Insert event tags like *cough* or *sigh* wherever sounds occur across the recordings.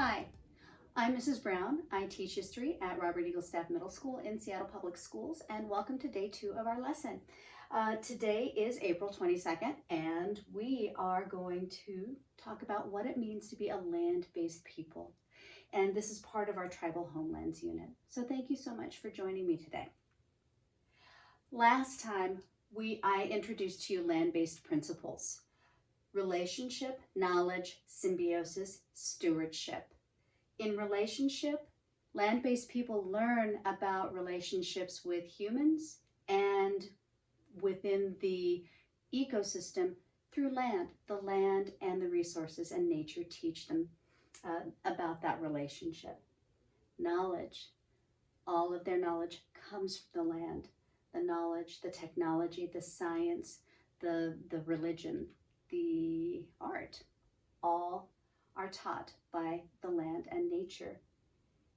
Hi, I'm Mrs. Brown. I teach history at Robert Eagle Staff Middle School in Seattle Public Schools, and welcome to day two of our lesson. Uh, today is April 22nd, and we are going to talk about what it means to be a land-based people. And this is part of our Tribal Homelands Unit. So thank you so much for joining me today. Last time, we I introduced to you land-based principles. Relationship, knowledge, symbiosis, stewardship. In relationship, land-based people learn about relationships with humans and within the ecosystem through land. The land and the resources and nature teach them uh, about that relationship. Knowledge, all of their knowledge comes from the land. The knowledge, the technology, the science, the, the religion, the art, all are taught by the land and nature.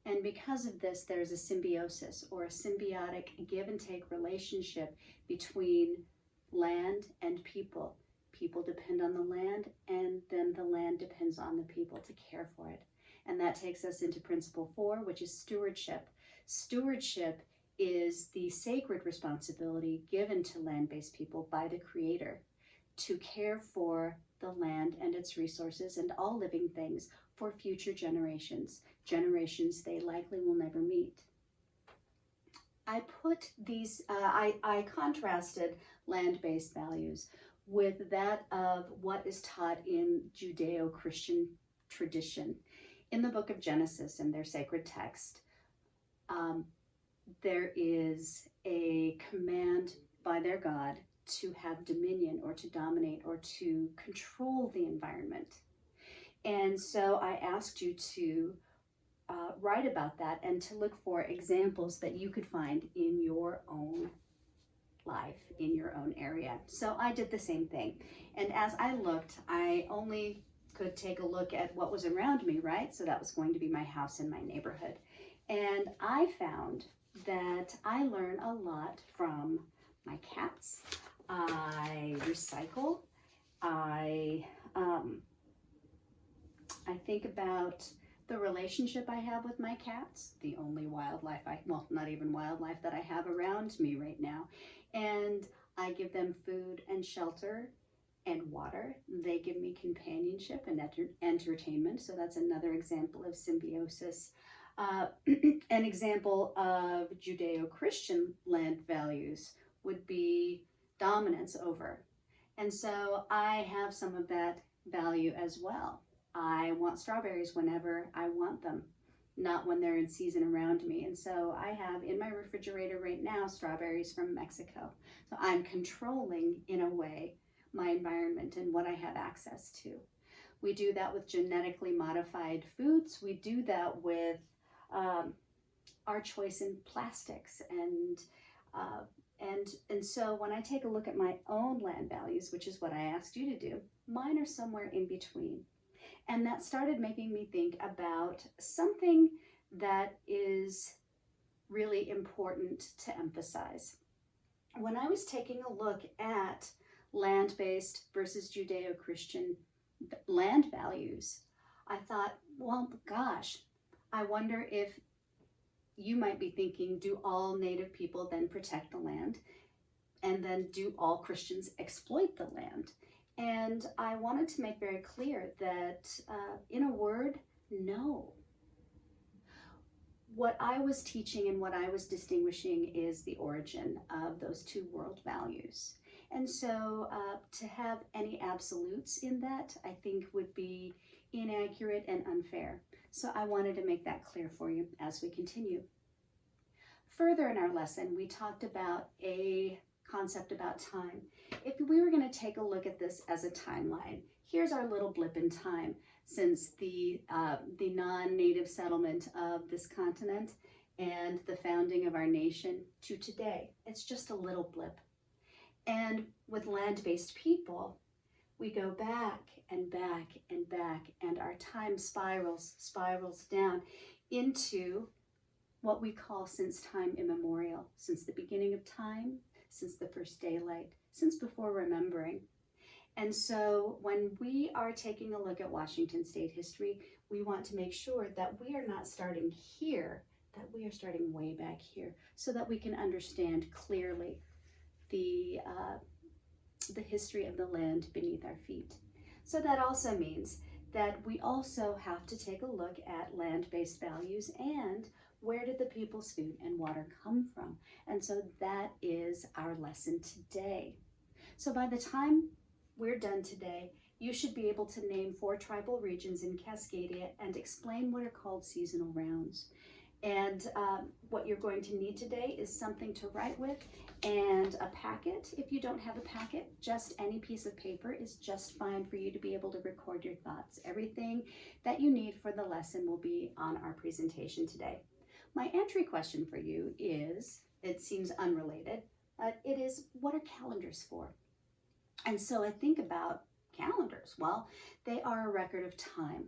And because of this, there's a symbiosis or a symbiotic give and take relationship between land and people. People depend on the land and then the land depends on the people to care for it. And that takes us into principle four, which is stewardship. Stewardship is the sacred responsibility given to land-based people by the creator to care for the land and its resources and all living things for future generations, generations they likely will never meet. I put these, uh, I, I contrasted land-based values with that of what is taught in Judeo-Christian tradition. In the book of Genesis, in their sacred text, um, there is a command by their God to have dominion or to dominate or to control the environment. And so I asked you to uh, write about that and to look for examples that you could find in your own life, in your own area. So I did the same thing. And as I looked, I only could take a look at what was around me, right? So that was going to be my house and my neighborhood. And I found that I learn a lot from my cats. I recycle. I um, I think about the relationship I have with my cats, the only wildlife I, well, not even wildlife that I have around me right now. And I give them food and shelter and water. They give me companionship and enter entertainment. So that's another example of symbiosis. Uh, *clears throat* an example of Judeo-Christian land values would be dominance over. And so I have some of that value as well. I want strawberries whenever I want them, not when they're in season around me. And so I have in my refrigerator right now strawberries from Mexico. So I'm controlling, in a way, my environment and what I have access to. We do that with genetically modified foods. We do that with um, our choice in plastics and uh, and, and so when I take a look at my own land values, which is what I asked you to do, mine are somewhere in between. And that started making me think about something that is really important to emphasize. When I was taking a look at land-based versus Judeo-Christian land values, I thought, well, gosh, I wonder if you might be thinking, do all Native people then protect the land? And then do all Christians exploit the land? And I wanted to make very clear that uh, in a word, no. What I was teaching and what I was distinguishing is the origin of those two world values. And so uh, to have any absolutes in that, I think would be inaccurate and unfair. So I wanted to make that clear for you as we continue. Further in our lesson, we talked about a concept about time. If we were going to take a look at this as a timeline, here's our little blip in time since the, uh, the non-native settlement of this continent and the founding of our nation to today. It's just a little blip. And with land-based people, we go back and back and back and our time spirals, spirals down into what we call since time immemorial, since the beginning of time, since the first daylight, since before remembering. And so when we are taking a look at Washington state history, we want to make sure that we are not starting here, that we are starting way back here so that we can understand clearly the, uh, the history of the land beneath our feet. So that also means that we also have to take a look at land-based values and where did the people's food and water come from? And so that is our lesson today. So by the time we're done today, you should be able to name four tribal regions in Cascadia and explain what are called seasonal rounds. And um, what you're going to need today is something to write with and a packet. If you don't have a packet, just any piece of paper is just fine for you to be able to record your thoughts. Everything that you need for the lesson will be on our presentation today. My entry question for you is, it seems unrelated, but it is, what are calendars for? And so I think about calendars. Well, they are a record of time.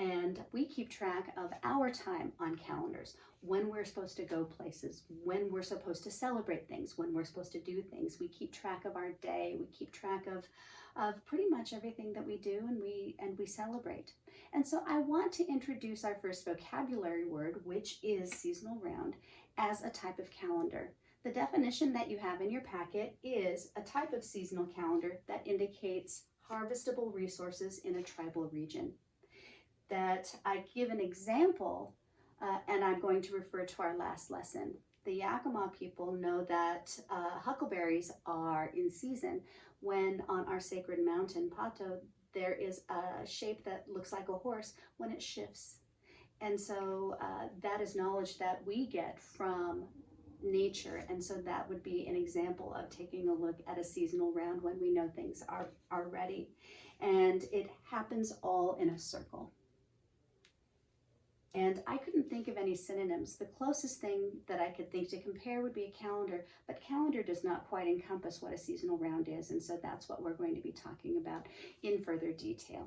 And we keep track of our time on calendars, when we're supposed to go places, when we're supposed to celebrate things, when we're supposed to do things. We keep track of our day, we keep track of, of pretty much everything that we do and we, and we celebrate. And so I want to introduce our first vocabulary word, which is seasonal round, as a type of calendar. The definition that you have in your packet is a type of seasonal calendar that indicates harvestable resources in a tribal region that I give an example, uh, and I'm going to refer to our last lesson. The Yakima people know that uh, huckleberries are in season when on our sacred mountain, Pahto, there is a shape that looks like a horse when it shifts. And so uh, that is knowledge that we get from nature. And so that would be an example of taking a look at a seasonal round when we know things are, are ready. And it happens all in a circle. And I couldn't think of any synonyms. The closest thing that I could think to compare would be a calendar, but calendar does not quite encompass what a seasonal round is, and so that's what we're going to be talking about in further detail.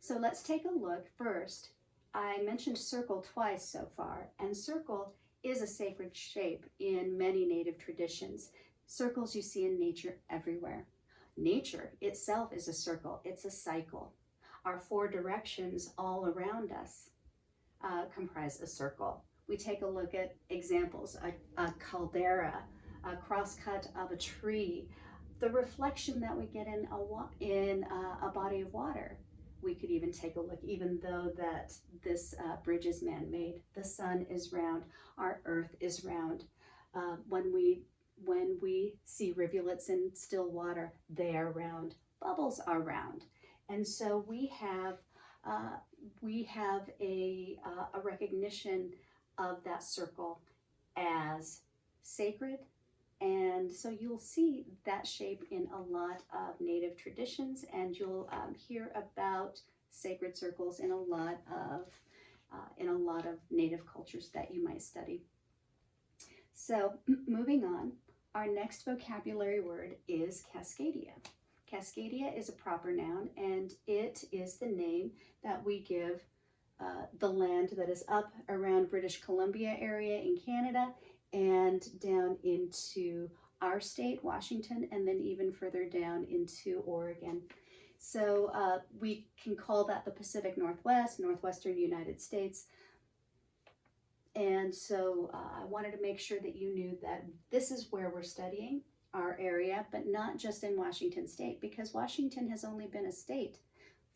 So let's take a look first. I mentioned circle twice so far, and circle is a sacred shape in many native traditions. Circles you see in nature everywhere. Nature itself is a circle, it's a cycle. Our four directions all around us uh, comprise a circle. We take a look at examples, a, a caldera, a crosscut of a tree, the reflection that we get in a, in a, a body of water. We could even take a look, even though that this uh, bridge is man-made, the sun is round, our earth is round. Uh, when we when we see rivulets in still water, they are round. Bubbles are round. And so we have uh, we have a, uh, a recognition of that circle as sacred. And so you'll see that shape in a lot of native traditions and you'll um, hear about sacred circles in a lot of uh, in a lot of native cultures that you might study. So *clears throat* moving on, our next vocabulary word is Cascadia. Cascadia is a proper noun and it is the name that we give uh, the land that is up around British Columbia area in Canada and down into our state, Washington, and then even further down into Oregon. So uh, we can call that the Pacific Northwest, Northwestern United States. And so uh, I wanted to make sure that you knew that this is where we're studying our area, but not just in Washington state, because Washington has only been a state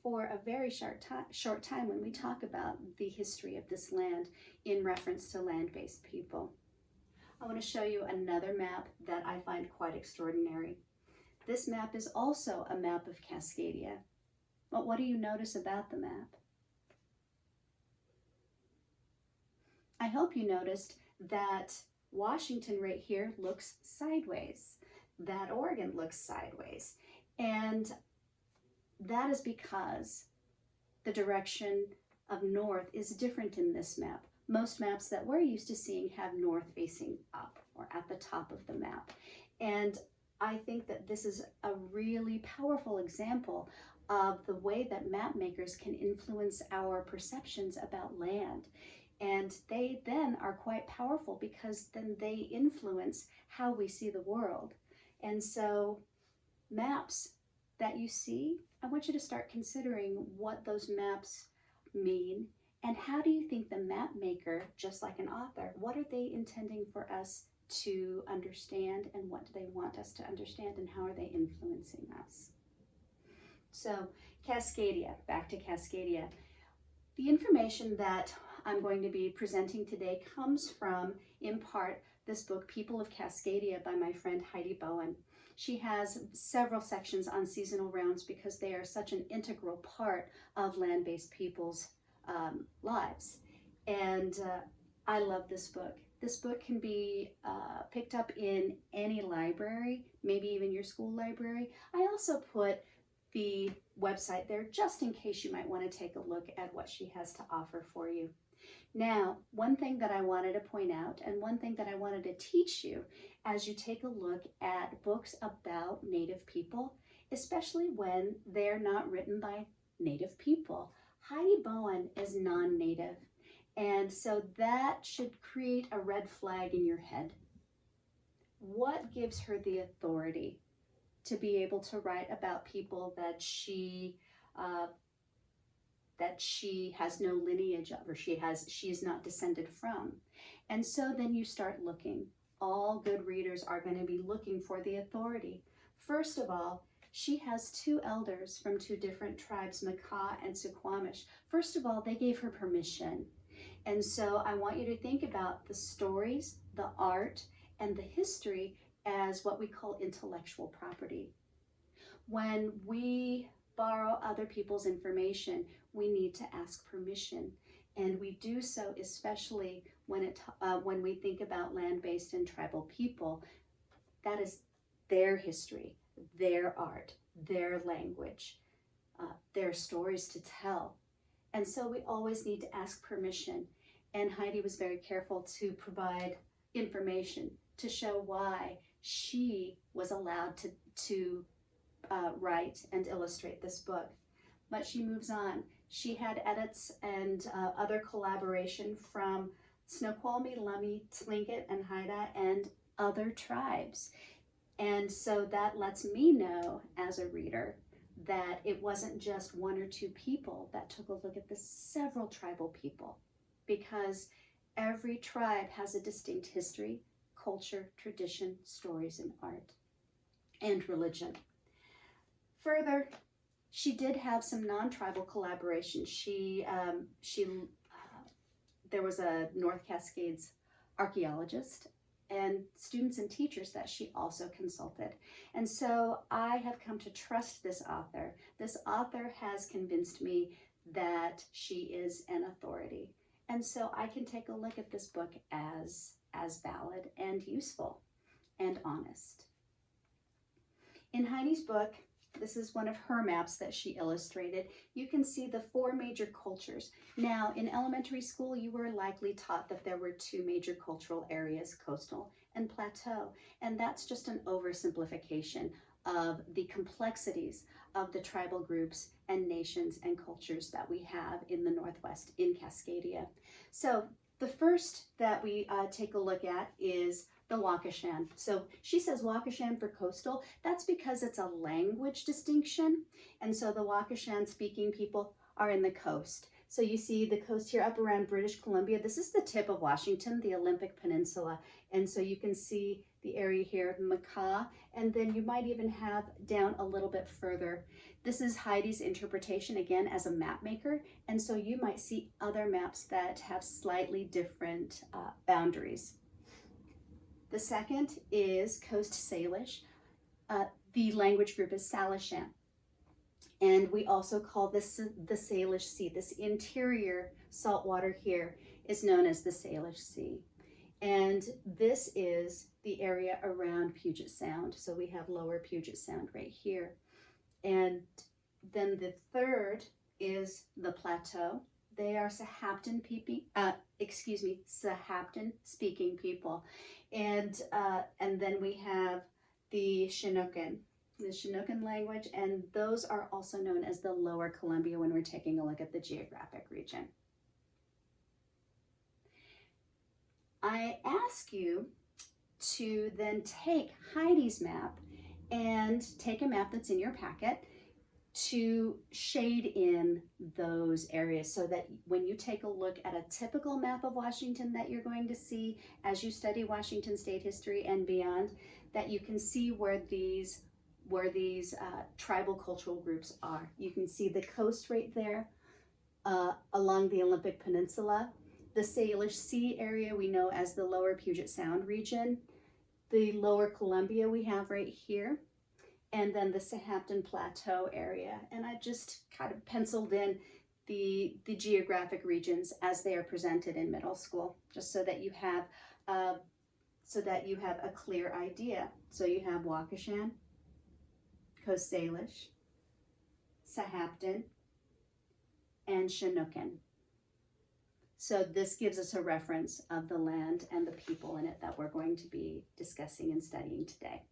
for a very short, short time when we talk about the history of this land in reference to land-based people. I want to show you another map that I find quite extraordinary. This map is also a map of Cascadia. But what do you notice about the map? I hope you noticed that Washington right here looks sideways that Oregon looks sideways. And that is because the direction of north is different in this map. Most maps that we're used to seeing have north facing up or at the top of the map. And I think that this is a really powerful example of the way that map makers can influence our perceptions about land. And they then are quite powerful because then they influence how we see the world. And so maps that you see, I want you to start considering what those maps mean? And how do you think the map maker, just like an author, what are they intending for us to understand and what do they want us to understand and how are they influencing us? So Cascadia, back to Cascadia. The information that I'm going to be presenting today comes from, in part, this book, People of Cascadia by my friend Heidi Bohan. She has several sections on seasonal rounds because they are such an integral part of land-based people's um, lives. And uh, I love this book. This book can be uh, picked up in any library, maybe even your school library. I also put the website there just in case you might want to take a look at what she has to offer for you. Now, one thing that I wanted to point out and one thing that I wanted to teach you as you take a look at books about Native people, especially when they're not written by Native people. Heidi Bohan is non-Native, and so that should create a red flag in your head. What gives her the authority to be able to write about people that she uh, that she has no lineage of or she has she is not descended from. And so then you start looking. All good readers are going to be looking for the authority. First of all she has two elders from two different tribes Makah and Suquamish first of all they gave her permission. And so I want you to think about the stories the art and the history as what we call intellectual property. When we borrow other people's information, we need to ask permission. And we do so especially when, it, uh, when we think about land-based and tribal people. That is their history, their art, their language, uh, their stories to tell. And so we always need to ask permission. And Heidi was very careful to provide information to show why she was allowed to, to uh, write and illustrate this book. But she moves on. She had edits and uh, other collaboration from Snoqualmie, Lummi, Tlingit, and Haida, and other tribes. And so that lets me know as a reader that it wasn't just one or two people that took a look at the several tribal people because every tribe has a distinct history, culture, tradition, stories, and art, and religion. Further, she did have some non-tribal collaboration. She, um, she, uh, there was a North Cascades archaeologist and students and teachers that she also consulted. And so I have come to trust this author. This author has convinced me that she is an authority. And so I can take a look at this book as as valid and useful and honest. In Heidi's book, this is one of her maps that she illustrated. You can see the four major cultures. Now, in elementary school, you were likely taught that there were two major cultural areas, coastal and plateau. And that's just an oversimplification of the complexities of the tribal groups and nations and cultures that we have in the Northwest in Cascadia. So the first that we uh, take a look at is the Wakashan. So she says Wakashan for coastal. That's because it's a language distinction. And so the Wakashan speaking people are in the coast. So you see the coast here up around British Columbia. This is the tip of Washington, the Olympic Peninsula. And so you can see the area here, Makah, and then you might even have down a little bit further. This is Heidi's interpretation again as a map maker, and so you might see other maps that have slightly different uh, boundaries. The second is Coast Salish. Uh, the language group is Salishan. And we also call this the Salish Sea. This interior saltwater here is known as the Salish Sea. And this is the area around Puget Sound. So we have lower Puget Sound right here. And then the third is the plateau. They are Sahaptin peeping, uh, excuse me, Sahaptin speaking people. And, uh, and then we have the Chinookan, the Chinookan language, and those are also known as the Lower Columbia when we're taking a look at the geographic region. I ask you to then take Heidi's map and take a map that's in your packet to shade in those areas so that when you take a look at a typical map of Washington that you're going to see as you study Washington state history and beyond, that you can see where these where these uh, tribal cultural groups are. You can see the coast right there uh, along the Olympic Peninsula, the Salish Sea area we know as the lower Puget Sound region, the lower Columbia we have right here, and then the Sahaptin Plateau area. And I just kind of penciled in the, the geographic regions as they are presented in middle school, just so that you have uh, so that you have a clear idea. So you have Wakashan, Coast Salish, Sahaptin, and Chinookan. So this gives us a reference of the land and the people in it that we're going to be discussing and studying today.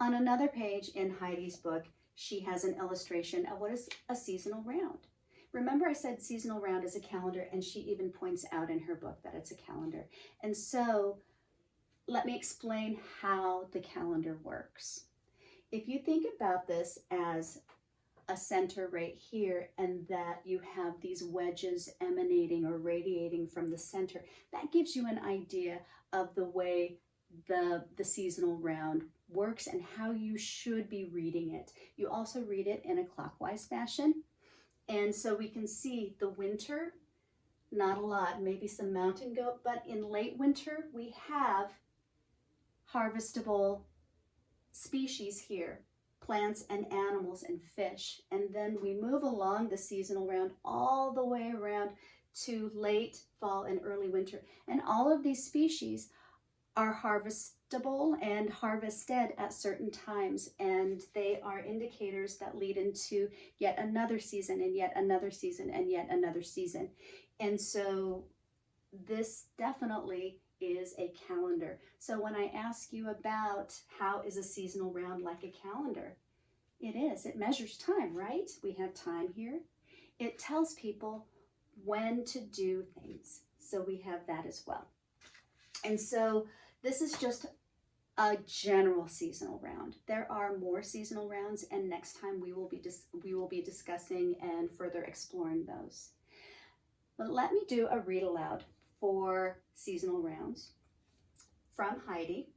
On another page in Heidi's book, she has an illustration of what is a seasonal round. Remember I said seasonal round is a calendar and she even points out in her book that it's a calendar. And so let me explain how the calendar works. If you think about this as a center right here and that you have these wedges emanating or radiating from the center, that gives you an idea of the way the, the seasonal round works and how you should be reading it. You also read it in a clockwise fashion. And so we can see the winter, not a lot, maybe some mountain goat, but in late winter we have harvestable species here plants and animals and fish. And then we move along the seasonal round all the way around to late fall and early winter. And all of these species are and harvested at certain times. And they are indicators that lead into yet another season and yet another season and yet another season. And so this definitely is a calendar. So when I ask you about how is a seasonal round like a calendar, it is. It measures time, right? We have time here. It tells people when to do things. So we have that as well. And so this is just a general seasonal round. There are more seasonal rounds and next time we will be we will be discussing and further exploring those. But let me do a read aloud for seasonal rounds from Heidi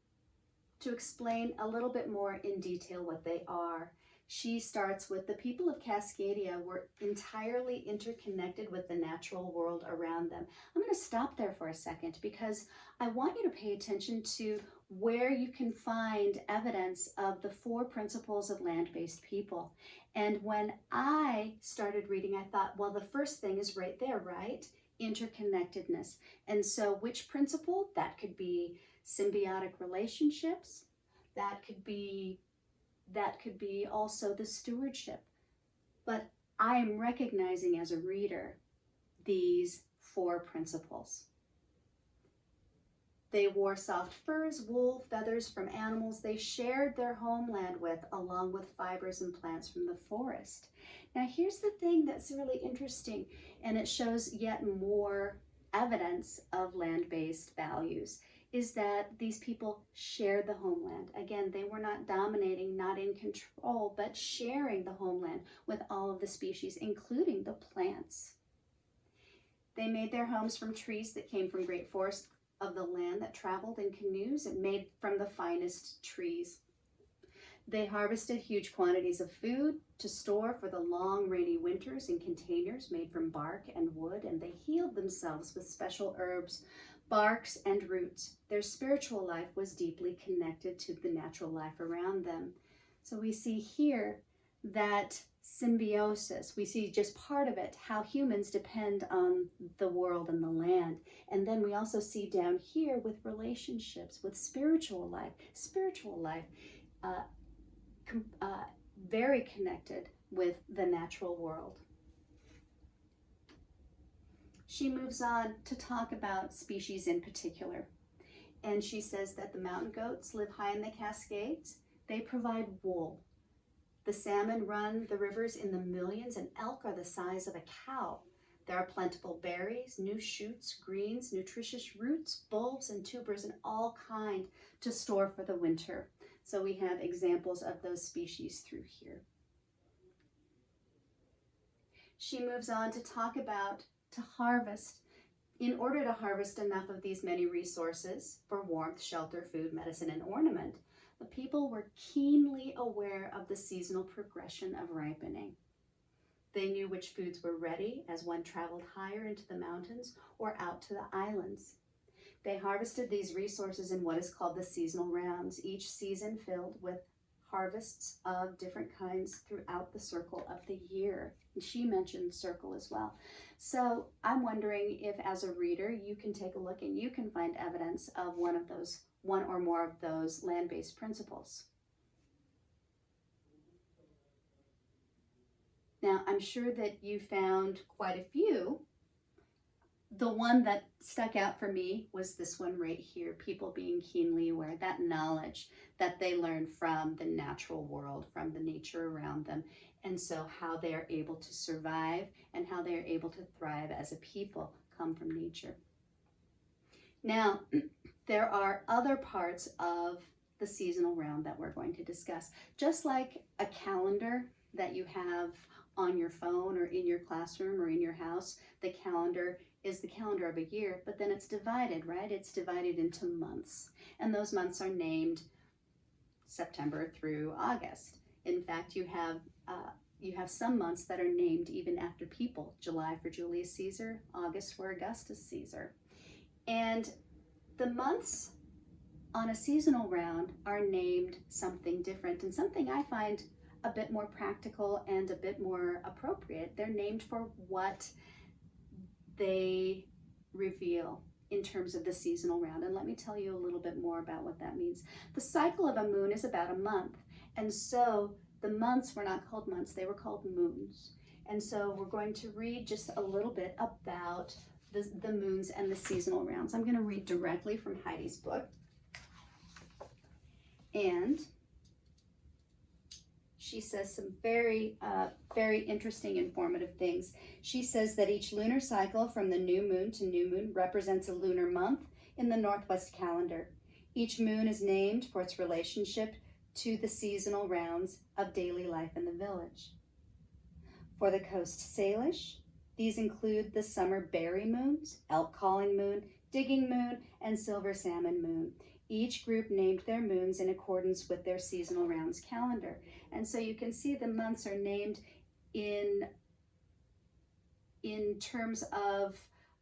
to explain a little bit more in detail what they are. She starts with the people of Cascadia were entirely interconnected with the natural world around them. I'm going to stop there for a second because I want you to pay attention to where you can find evidence of the four principles of land-based people. And when I started reading, I thought, well, the first thing is right there, right? Interconnectedness. And so which principle? That could be symbiotic relationships. That could be that could be also the stewardship. But I am recognizing as a reader these four principles. They wore soft furs, wool, feathers from animals they shared their homeland with, along with fibers and plants from the forest. Now here's the thing that's really interesting, and it shows yet more evidence of land-based values is that these people shared the homeland. Again, they were not dominating, not in control, but sharing the homeland with all of the species, including the plants. They made their homes from trees that came from great forests of the land that traveled in canoes and made from the finest trees. They harvested huge quantities of food to store for the long rainy winters in containers made from bark and wood, and they healed themselves with special herbs barks, and roots. Their spiritual life was deeply connected to the natural life around them. So we see here that symbiosis, we see just part of it, how humans depend on the world and the land. And then we also see down here with relationships, with spiritual life, spiritual life, uh, uh, very connected with the natural world. She moves on to talk about species in particular. And she says that the mountain goats live high in the Cascades. They provide wool. The salmon run the rivers in the millions and elk are the size of a cow. There are plentiful berries, new shoots, greens, nutritious roots, bulbs, and tubers, and all kind to store for the winter. So we have examples of those species through here. She moves on to talk about to harvest. In order to harvest enough of these many resources for warmth, shelter, food, medicine, and ornament, the people were keenly aware of the seasonal progression of ripening. They knew which foods were ready as one traveled higher into the mountains or out to the islands. They harvested these resources in what is called the seasonal rounds, each season filled with harvests of different kinds throughout the circle of the year. And she mentioned circle as well. So I'm wondering if as a reader, you can take a look and you can find evidence of one of those, one or more of those land-based principles. Now, I'm sure that you found quite a few. The one that stuck out for me was this one right here, people being keenly aware, that knowledge that they learn from the natural world, from the nature around them, and so how they are able to survive and how they are able to thrive as a people come from nature. Now, *clears throat* there are other parts of the seasonal round that we're going to discuss. Just like a calendar that you have on your phone or in your classroom or in your house, the calendar is the calendar of a year, but then it's divided, right? It's divided into months. And those months are named September through August. In fact, you have uh, you have some months that are named even after people. July for Julius Caesar, August for Augustus Caesar. And the months on a seasonal round are named something different and something I find a bit more practical and a bit more appropriate. They're named for what they reveal in terms of the seasonal round. And let me tell you a little bit more about what that means. The cycle of a moon is about a month. And so the months were not called months, they were called moons. And so we're going to read just a little bit about the, the moons and the seasonal rounds. I'm going to read directly from Heidi's book. And she says some very, uh, very interesting, informative things. She says that each lunar cycle from the new moon to new moon represents a lunar month in the Northwest calendar. Each moon is named for its relationship to the seasonal rounds of daily life in the village. For the Coast Salish, these include the summer berry moons, elk calling moon, digging moon, and silver salmon moon. Each group named their moons in accordance with their seasonal rounds calendar. And so you can see the months are named in, in terms of,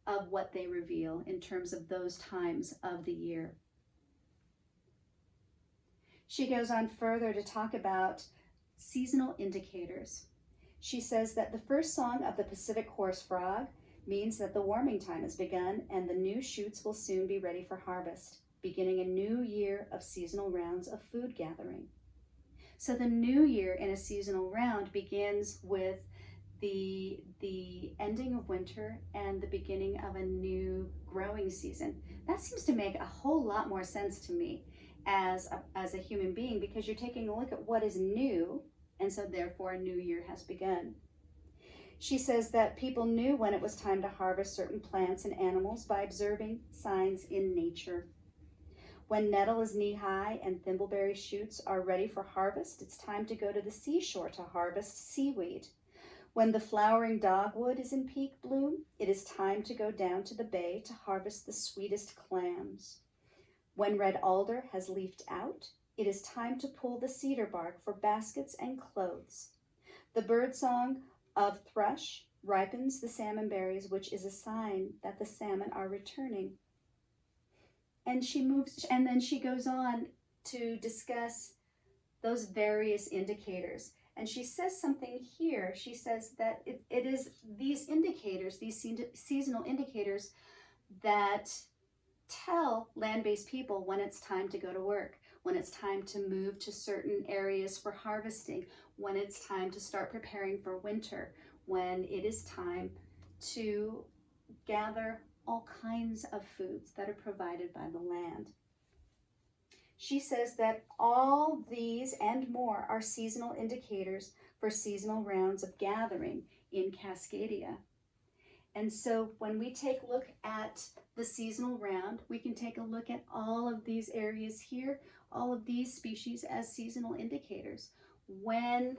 of what they reveal, in terms of those times of the year. She goes on further to talk about seasonal indicators. She says that the first song of the Pacific chorus frog means that the warming time has begun and the new shoots will soon be ready for harvest beginning a new year of seasonal rounds of food gathering. So the new year in a seasonal round begins with the, the ending of winter and the beginning of a new growing season. That seems to make a whole lot more sense to me as a, as a human being because you're taking a look at what is new and so therefore a new year has begun. She says that people knew when it was time to harvest certain plants and animals by observing signs in nature. When nettle is knee-high and thimbleberry shoots are ready for harvest, it's time to go to the seashore to harvest seaweed. When the flowering dogwood is in peak bloom, it is time to go down to the bay to harvest the sweetest clams. When red alder has leafed out, it is time to pull the cedar bark for baskets and clothes. The birdsong of thrush ripens the salmon berries, which is a sign that the salmon are returning and she moves and then she goes on to discuss those various indicators. And she says something here. She says that it, it is these indicators these seasonal indicators that tell land-based people when it's time to go to work when it's time to move to certain areas for harvesting when it's time to start preparing for winter when it is time to gather all kinds of foods that are provided by the land. She says that all these and more are seasonal indicators for seasonal rounds of gathering in Cascadia. And so when we take a look at the seasonal round, we can take a look at all of these areas here, all of these species as seasonal indicators. When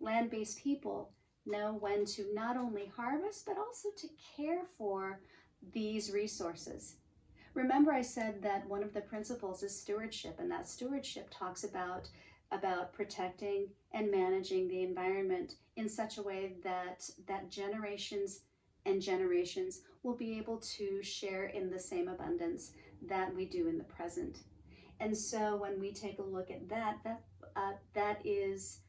land-based people know when to not only harvest, but also to care for these resources. Remember I said that one of the principles is stewardship, and that stewardship talks about, about protecting and managing the environment in such a way that, that generations and generations will be able to share in the same abundance that we do in the present. And so when we take a look at that, that, uh, that is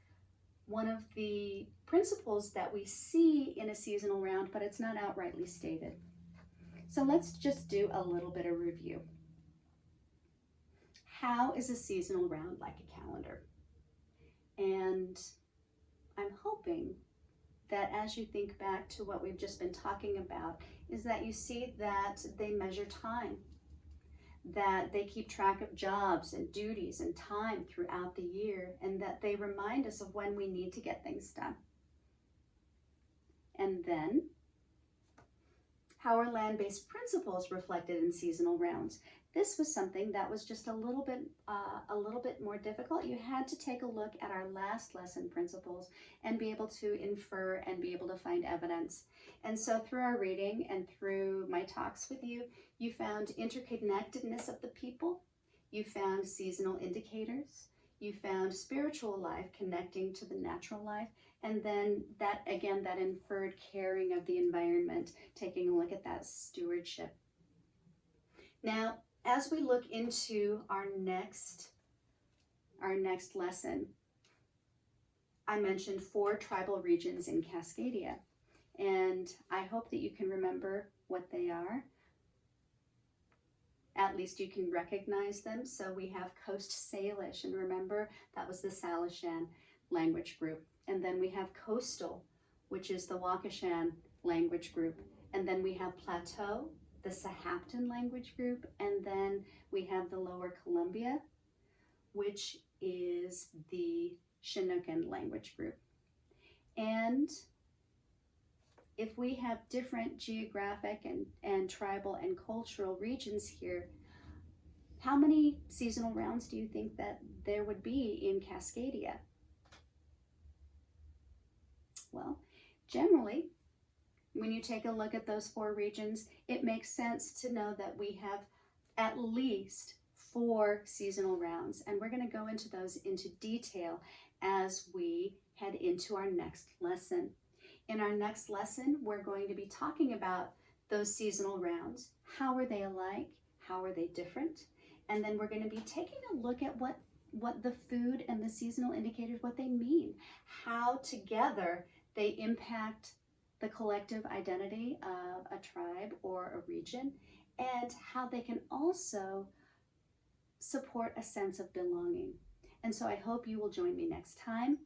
one of the principles that we see in a seasonal round, but it's not outrightly stated. So let's just do a little bit of review. How is a seasonal round like a calendar? And I'm hoping that as you think back to what we've just been talking about, is that you see that they measure time, that they keep track of jobs and duties and time throughout the year, and that they remind us of when we need to get things done. And then how are land-based principles reflected in seasonal rounds? This was something that was just a little bit uh, a little bit more difficult. You had to take a look at our last lesson principles and be able to infer and be able to find evidence. And so through our reading and through my talks with you, you found interconnectedness of the people, you found seasonal indicators, you found spiritual life connecting to the natural life, and then that, again, that inferred caring of the environment, taking a look at that stewardship. Now, as we look into our next, our next lesson, I mentioned four tribal regions in Cascadia, and I hope that you can remember what they are. At least you can recognize them. So we have Coast Salish, and remember that was the Salishan language group. And then we have coastal, which is the Wakashan language group. And then we have plateau, the Sahaptin language group. And then we have the lower Columbia, which is the Chinookan language group. And if we have different geographic and, and tribal and cultural regions here, how many seasonal rounds do you think that there would be in Cascadia? Well, generally, when you take a look at those four regions, it makes sense to know that we have at least four seasonal rounds. And we're going to go into those into detail as we head into our next lesson. In our next lesson, we're going to be talking about those seasonal rounds. How are they alike? How are they different? And then we're going to be taking a look at what, what the food and the seasonal indicators, what they mean, how together they impact the collective identity of a tribe or a region and how they can also support a sense of belonging. And so I hope you will join me next time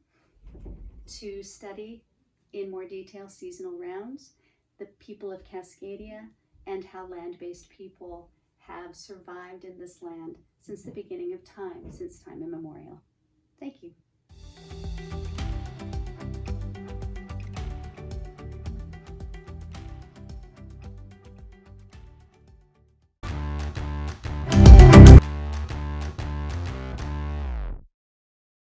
to study in more detail seasonal rounds, the people of Cascadia, and how land-based people have survived in this land since the beginning of time, since time immemorial. Thank you.